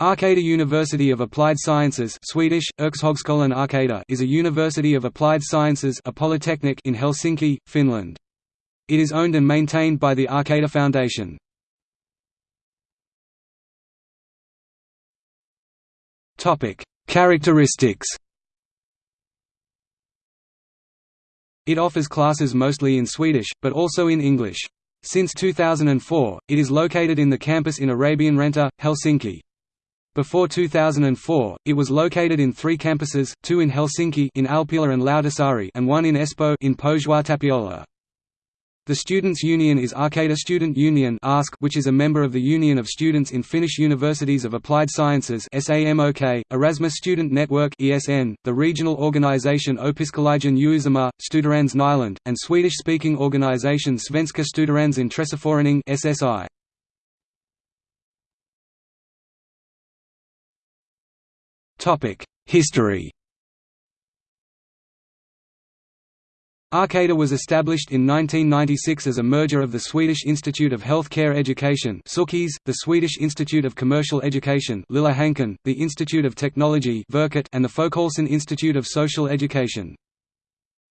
Arcada University of Applied Sciences Swedish, Arcada is a university of applied sciences a polytechnic in Helsinki, Finland. It is owned and maintained by the Arcada Foundation. Characteristics It offers classes mostly in Swedish, but also in English. Since 2004, it is located in the campus in Arabianranta, Helsinki. Before 2004, it was located in three campuses, two in Helsinki in Alppila and Lauttasaari and one in Espoo in Pohjois-Tapiola. The Students' Union is Arcada Student Union which is a member of the Union of Students in Finnish Universities of Applied Sciences Erasmus Student Network the regional organisation Opiskelijan Uusimaa, Studerans Nyland, and Swedish-speaking organisation Svenska Studerandsintresseförening SSI. History Arcada was established in 1996 as a merger of the Swedish Institute of Healthcare Education the Swedish Institute of Commercial Education the Institute of Technology and the Folkhälsan Institute of Social Education.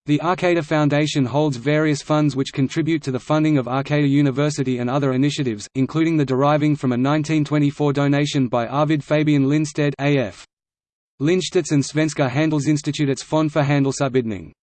The Arcada Foundation holds various funds which contribute to the funding of Arcada University and other initiatives, including the deriving from a 1924 donation by Arvid Fabian Lindstedt AF. Lindstedts and Svenska Handelsinstitutets fond för handelsutbildning.